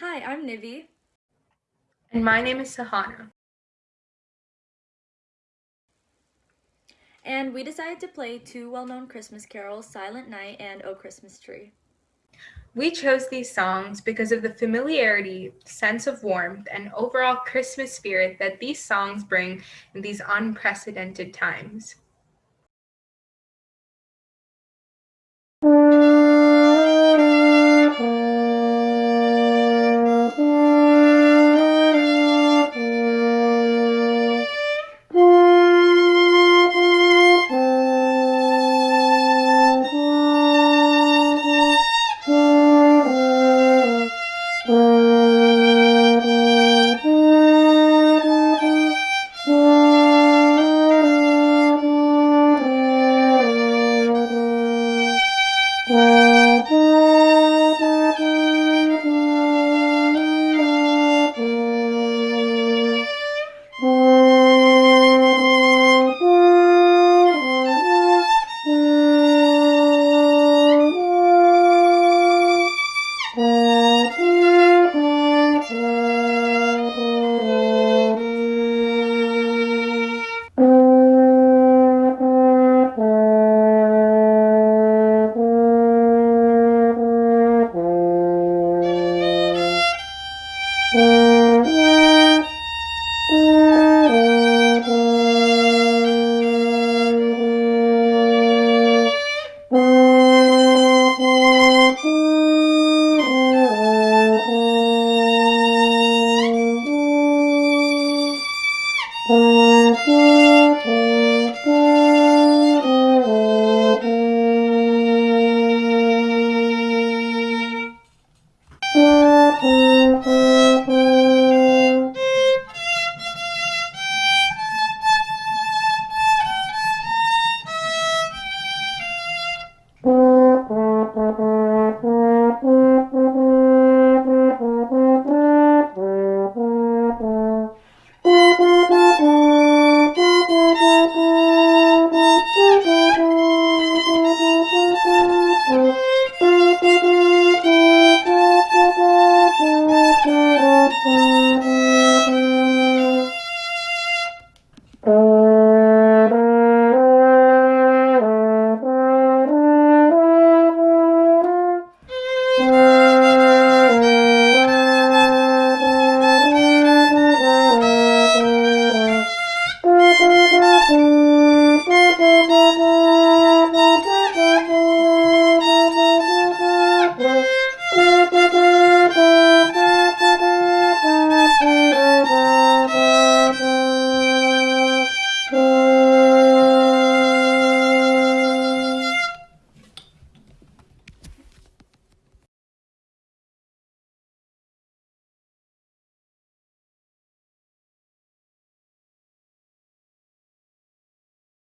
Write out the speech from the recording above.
Hi, I'm Nivi. And my name is Sahana. And we decided to play two well-known Christmas carols, Silent Night and O Christmas Tree. We chose these songs because of the familiarity, sense of warmth, and overall Christmas spirit that these songs bring in these unprecedented times.